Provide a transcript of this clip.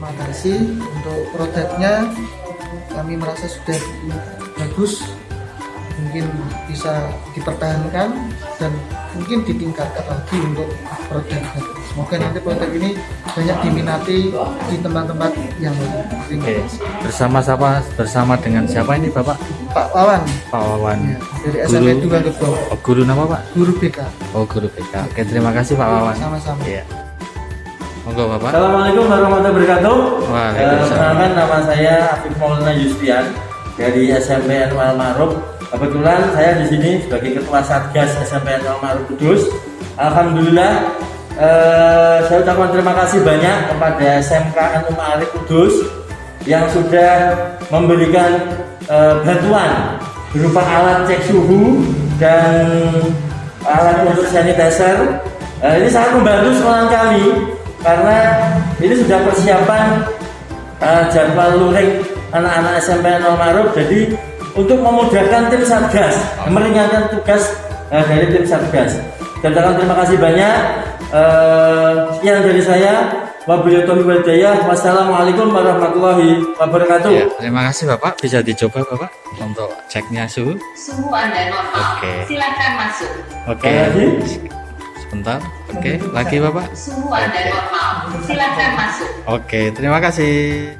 kasih untuk produknya kami merasa sudah bagus mungkin bisa dipertahankan dan mungkin ditingkatkan lagi untuk produknya semoga nanti produk ini banyak diminati di tempat-tempat yang lain Terima Oke, bersama siapa? Bersama dengan siapa ini Bapak? Pak Wawan Pak Wawan. ya, dari SMP 2 Gebong Oh, guru nama Pak? guru BK Oh, guru BK. Oke, terima kasih Pak Wawan. sama-sama Iya. Monggo Bapak. Assalamualaikum warahmatullahi wabarakatuh. Eh, Perkenalkan nama saya Afif Maulana Yustian dari SMP Anwar Ma'ruf. Kebetulan saya di sini sebagai ketua Satgas SMP Anwar Ma'ruf Kudus. Alhamdulillah eh, saya ucapkan terima kasih banyak kepada SMK Anwar Ma'ruf Kudus yang sudah memberikan eh, bantuan berupa alat cek suhu dan alat untuk sanitizer. Eh, ini sangat membantu sekolah kami karena ini sudah persiapan eh, jadwal luring anak-anak SMP Nol Maruf jadi untuk memudahkan tim Satgas meringankan tugas eh, dari tim Satgas dan terima kasih banyak Eh, sekian dari saya wabillahi taufiq wassalamualaikum warahmatullahi wabarakatuh Ya, terima kasih Bapak. Bisa dicoba Bapak untuk ceknya suhu. Suhu Anda normal. Oke. Silakan masuk. Oke. Lagi? Sebentar. Oke, lagi Bapak. Suhu Anda normal. Silakan masuk. Oke, terima kasih.